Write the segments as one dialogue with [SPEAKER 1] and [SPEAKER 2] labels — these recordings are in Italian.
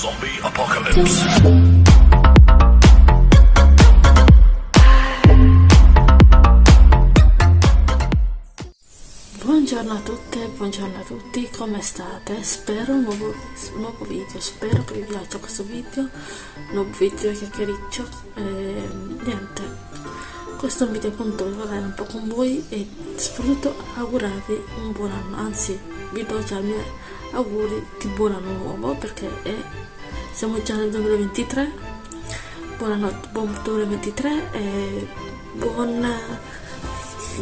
[SPEAKER 1] Zombie Apocalypse.
[SPEAKER 2] Buongiorno a tutte, buongiorno a tutti, come state? Spero un nuovo, nuovo video, spero che vi piaccia questo video, nuovo video chiacchiericcio e niente, questo è un video appunto per parlare un po' con voi e soprattutto augurarvi un buon anno, anzi vi do già i miei auguri di buon anno nuovo perché è, siamo già nel 2023, buonanotte, buon 2023 e buon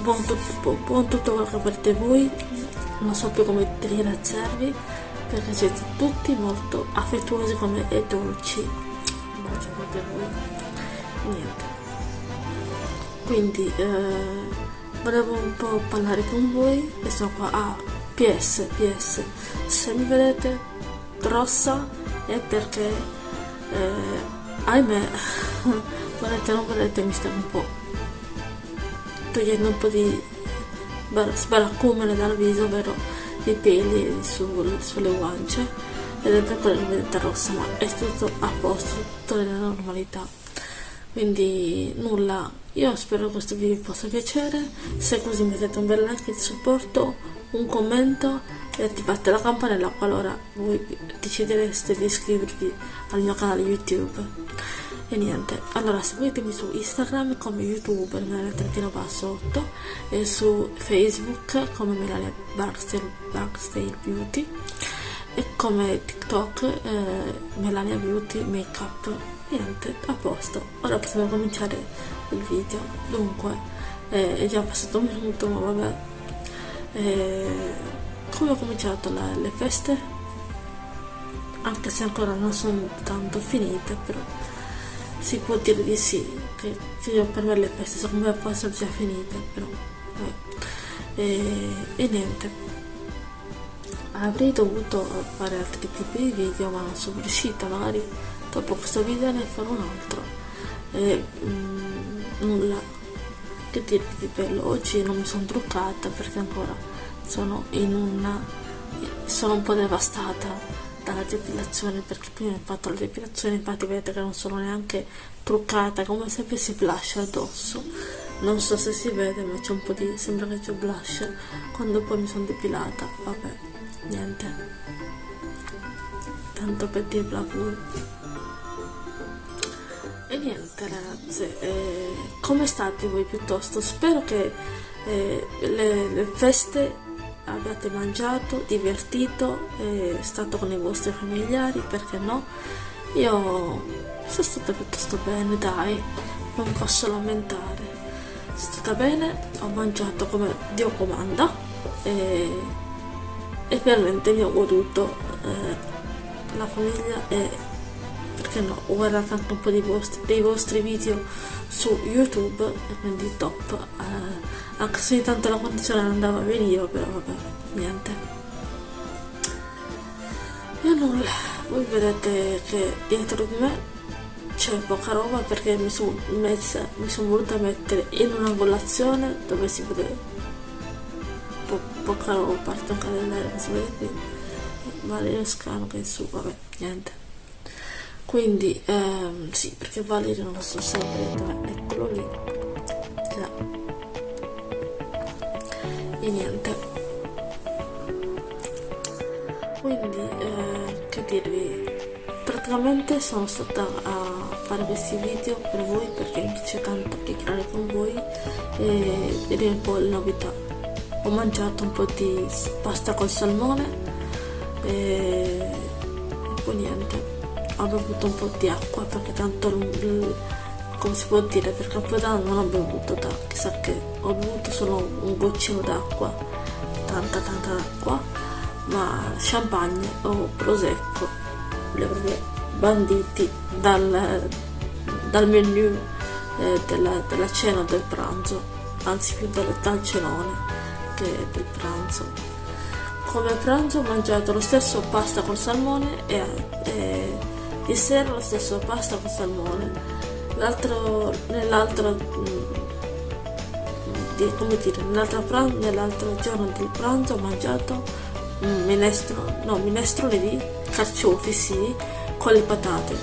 [SPEAKER 2] buon, tutto, buon tutto quello che volete voi. Non so più come ringraziarvi perché siete tutti molto affettuosi come e dolci. Bacio per voi. Niente. Quindi eh, volevo un po' parlare con voi. E sono qua. Ah ps ps se mi vedete rossa è perché eh, ahimè volete non volete mi sta un po' togliendo un po' di sbaraccumene dal viso, ovvero i peli sul, sulle guance ed è per quello che vedete rossa, ma è tutto a posto, tutto nella normalità. Quindi nulla, io spero che questo video vi possa piacere, se così mettete un bel like di supporto, un commento e attivate la campanella qualora voi decidereste di iscrivervi al mio canale YouTube. E niente allora seguitemi su instagram come youtuber melania basso 8 e su facebook come melania barkstale, barkstale beauty e come tiktok eh, melania beauty makeup. Niente a posto. Ora possiamo cominciare il video. Dunque eh, è già passato un minuto ma vabbè eh, come ho cominciato la, le feste anche se ancora non sono tanto finite però si può dire di sì, che per me le feste secondo me possono già finite, però e, e, niente. Avrei dovuto fare altri tipi di video ma non sono riuscita, magari dopo questo video ne farò un altro. E, mm, nulla che dirvi di bello, oggi non mi sono truccata perché ancora sono in una sono un po' devastata dalla depilazione perché prima ho fatto la depilazione infatti vedete che non sono neanche truccata come se avessi blush addosso. Non so se si vede ma c'è un po' di sembra che c'è blush quando poi mi sono depilata. Vabbè niente. Tanto per dirla pure niente ragazze eh, come state voi piuttosto spero che eh, le, le feste abbiate mangiato, divertito, è stato con i vostri familiari, perché no? Io sono stata piuttosto bene, dai, non posso lamentare. Sono stata bene, ho mangiato come Dio comanda e, e veramente mi ho goduto eh, la famiglia e perché no, ho guardato anche un po' dei vostri, dei vostri video su YouTube e quindi top. Eh, anche se intanto la condizione non andava benissimo però vabbè niente. E nulla. Voi vedete che dietro di me c'è poca roba perché mi sono mi sono voluta mettere in un'angolazione dove si vede po poca roba a parte un calendario si vede qui Valerio Scano che è su vabbè niente quindi ehm, sì perché Valerio non lo so sempre eccolo lì. Già. E niente. Quindi eh, che dirvi? Praticamente sono stata a fare questi video per voi perché mi piace tanto chiacchierare con voi e vedere un po' le novità. Ho mangiato un po' di pasta col salmone e, e poi niente ho bevuto un po' di acqua perché tanto come si può dire per Capodanno non ho bevuto da chissà che ho bevuto solo un goccino d'acqua tanta tanta acqua ma champagne o prosecco li proprio banditi dal, dal menu eh, della, della, cena del pranzo anzi più dal, dal cenone che del pranzo. Come pranzo ho mangiato lo stesso pasta col salmone e, e di sera lo stesso pasta col salmone l'altro nell'altro mm, come dire nell'altro pranzo nell'altro giorno del pranzo ho mangiato minestrone no minestrone di carciofi sì con le patate.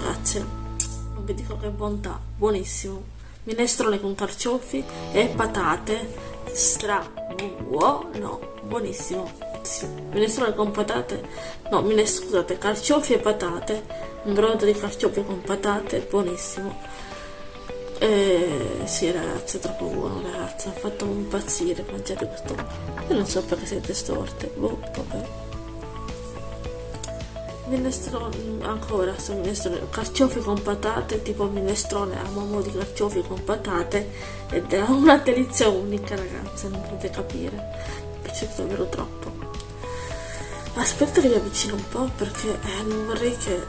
[SPEAKER 2] Ragazzi non vi dico che bontà buonissimo. Minestrone con carciofi e patate. Stra buono buonissimo sì. minestrone con patate no minestrone scusate carciofi e patate un brodo di carciofi con patate buonissimo. Eh, sì ragazzi è troppo buono ragazzi ha fatto impazzire mangiare questo io non so perché siete storte boh vabbè. Minestrone ancora su minestrone carciofi con patate tipo minestrone a momo di carciofi con patate ed è una delizia unica ragazzi non potete capire. Mi piaciuto davvero troppo aspetta che mi avvicino un po' perché eh, non vorrei che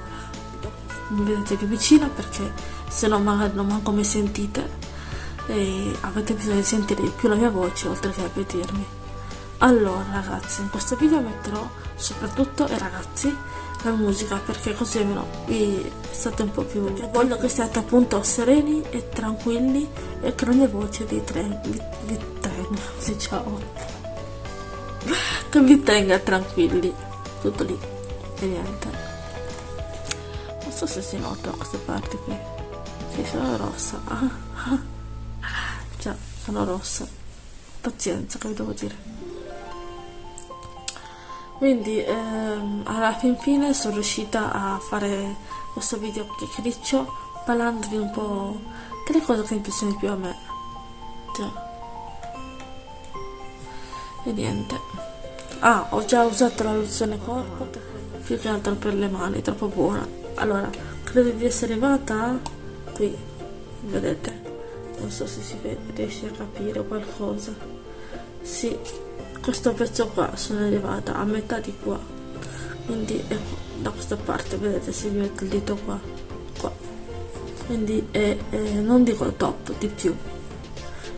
[SPEAKER 2] mi vedete più vicina perché se no magari non manco mi sentite e avete bisogno di sentire di più la mia voce oltre che a vedermi allora ragazzi in questo video metterò soprattutto ai ragazzi la musica perché così almeno vi state un po' più voglio che siate appunto sereni e tranquilli e che la mia voce vi, tenga vi, vi tenga diciamo che vi tenga tranquilli tutto lì e niente non so se si nota queste parti qui sì, sono rossa. Già, sono rossa. Pazienza, che vi devo dire. Quindi, ehm, alla fin fine sono riuscita a fare questo video chiacchiericcio parlandovi un po' delle cose che mi piacciono più a me. Già. E niente. Ah, ho già usato la lozione corpo, più che altro per le mani, troppo buona. Allora, credo di essere arrivata qui vedete? Non so se si riesce a capire qualcosa. Sì questo pezzo qua sono arrivata a metà di qua. Quindi ecco, da questa parte vedete se mi metto il dito qua qua. Quindi è, è, non dico top di più.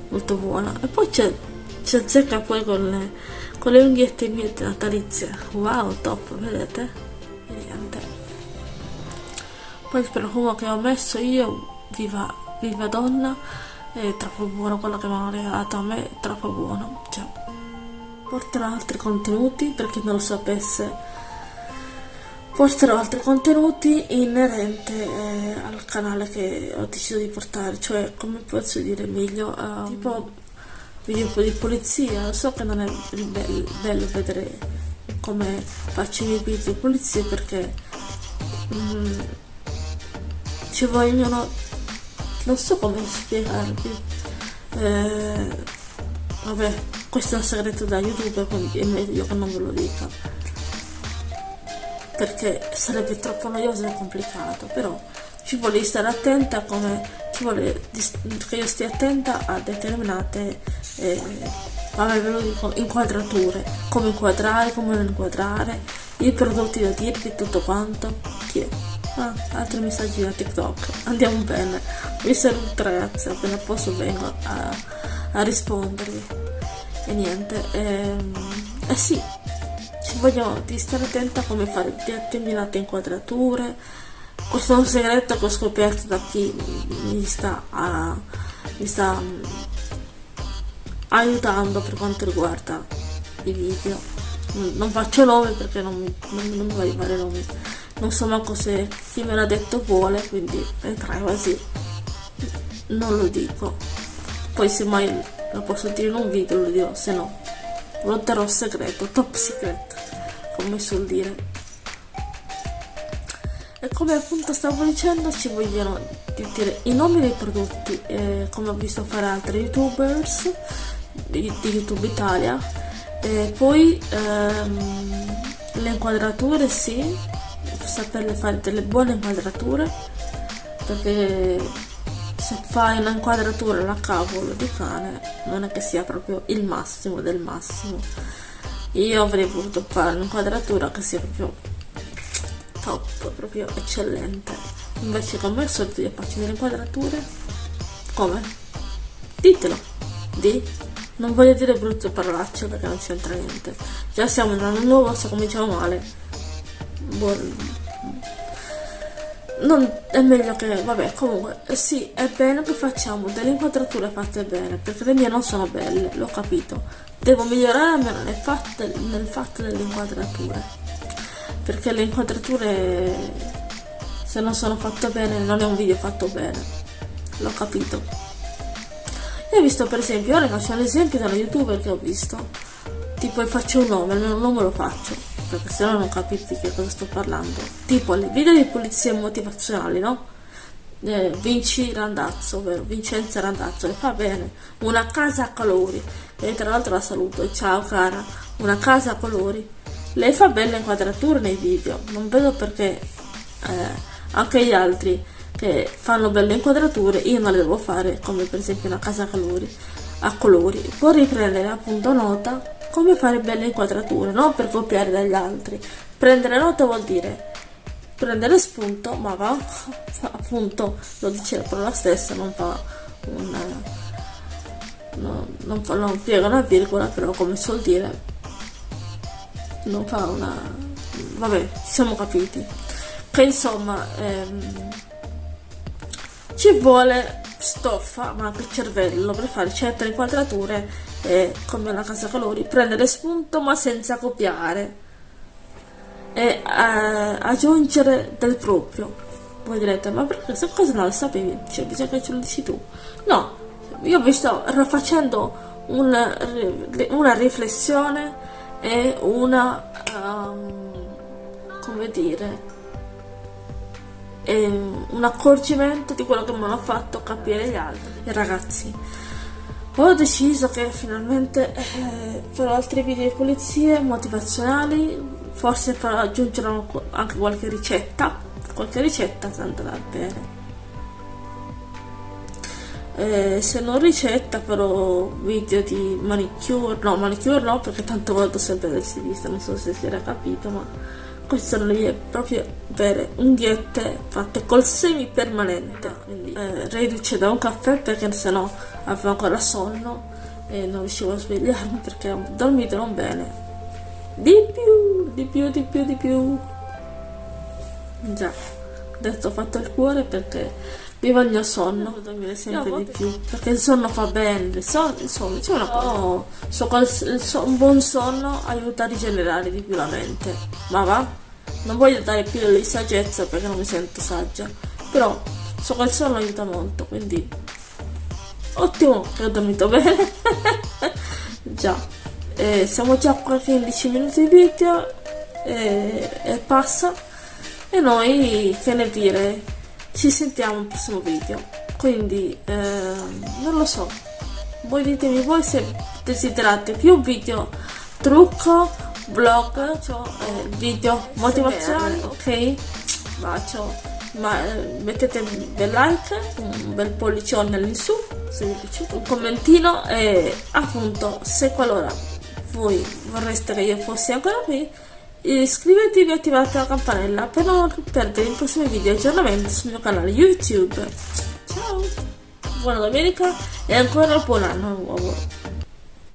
[SPEAKER 2] Molto buona. E poi c'è si azzecca poi con le, con le unghiette mie natalizie wow top vedete? Niente poi il profumo che ho messo io viva, viva donna è troppo buono quello che mi hanno regalato a me è troppo buono cioè, porterò altri contenuti per chi non lo sapesse porterò altri contenuti inerenti eh, al canale che ho deciso di portare cioè come posso dire meglio uh, tipo video di polizia so che non è bello, bello vedere come faccio i miei video di polizia perché mm, ci vogliono non so come spiegarvi eh, vabbè questo è un segreto da youtube quindi è meglio che non ve lo dica. Perché sarebbe troppo noioso e complicato però ci vuole stare attenta come vuole che io stia attenta a determinate eh, dico inquadrature come inquadrare come non inquadrare i prodotti da dirvi tutto quanto chi è Ah, altri messaggi da TikTok. Andiamo bene. Vi saluto ragazzi, appena posso vengo a, a rispondervi. E niente, ehm, eh sì, ci voglio di stare attenta a come fare determinate inquadrature. Questo è un segreto che ho scoperto da chi mi sta, a, mi sta um, aiutando per quanto riguarda i video. Non faccio nomi perché non, non, non mi voglio fare nomi. Non so manco se chi me l'ha detto vuole quindi è privacy. Non lo dico. Poi se mai lo posso dire in un video lo dirò se no lo terrò segreto top secret come suol dire e come appunto stavo dicendo ci vogliono dire i nomi dei prodotti eh, come ho visto fare altri youtubers di, di youtube italia. E poi ehm, le inquadrature sì saperle fare delle buone inquadrature perché se fai una inquadratura alla cavolo di cane non è che sia proprio il massimo del massimo. Io avrei voluto fare un'inquadratura che sia proprio top, proprio eccellente. Invece come al solito io faccio delle inquadrature. Come? ditelo. Di? Non voglio dire brutte parolacce perché non c'entra niente. Già siamo in un anno nuovo se cominciamo male. Buon non è meglio che vabbè comunque eh, sì è bene che facciamo delle inquadrature fatte bene perché le mie non sono belle l'ho capito. Devo migliorare almeno nel fatto, nel fatto delle inquadrature perché le inquadrature se non sono fatto bene non è un video fatto bene. L'ho capito. Io ho visto per esempio ora faccio un esempio da youtuber che ho visto. Tipo faccio un nome un nome lo faccio perché se no non capite che cosa sto parlando. Tipo le video di pulizie motivazionali no? Eh, Vinci Randazzo, ovvero Vincenza Randazzo, e fa bene, una casa a colori, e tra l'altro la saluto, ciao cara, una casa a colori, lei fa belle inquadrature nei video, non vedo perché eh, anche gli altri che fanno belle inquadrature io non le devo fare come per esempio una casa a colori, a colori. può riprendere appunto nota come fare belle inquadrature non per copiare dagli altri prendere nota vuol dire prendere spunto ma va appunto lo dice la parola stessa non fa un no, non, fa, non piega una virgola però come suol dire non fa una vabbè siamo capiti. Che insomma ehm, ci vuole stoffa ma anche il cervello per fare certe inquadrature eh, come la casa colori prendere spunto ma senza copiare. E eh, aggiungere del proprio. Voi direte ma perché questa cosa non la sapevi? Cioè bisogna che ce lo dici tu. No io vi sto facendo una, una riflessione e una um, come dire un accorgimento di quello che mi hanno fatto capire gli altri. I ragazzi. Ho deciso che finalmente eh, farò altri video di pulizie motivazionali forse farò aggiungere anche qualche ricetta qualche ricetta andrà bene eh, se non ricetta farò video di manicure no manicure no perché tanto volto sempre del stilista non so se si era capito ma queste sono le mie proprio vere unghiette fatte col semi permanente quindi eh, riduce da un caffè perché sennò avevo ancora sonno e non riuscivo a svegliarmi perché ho dormito non bene. Di più di più di più di più. Già adesso ho fatto il cuore perché mi voglio sonno. Dormire sempre di più. perché il sonno fa bene. Sonno, insomma c'è una cosa oh, so, so, un buon sonno aiuta a rigenerare di più la mente. Ma va. Non voglio dare più di saggezza perché non mi sento saggia. Però so che il sonno aiuta molto quindi ottimo che ho dormito bene. Già. Eh, siamo già a 15 minuti di video e, e passa. E noi che ne dire ci sentiamo al prossimo video quindi eh, non lo so voi ditemi voi se desiderate più video trucco vlog, cioè, eh, video motivazionali, ok? Bacio, ma eh, mettete un bel like, un bel pollicione all'insù se vi è piaciuto, un commentino e appunto se qualora voi vorreste che io fossi ancora qui iscrivetevi e attivate la campanella per non perdere i prossimi video aggiornamenti sul mio canale YouTube. Ciao, buona domenica e ancora buon anno nuovo.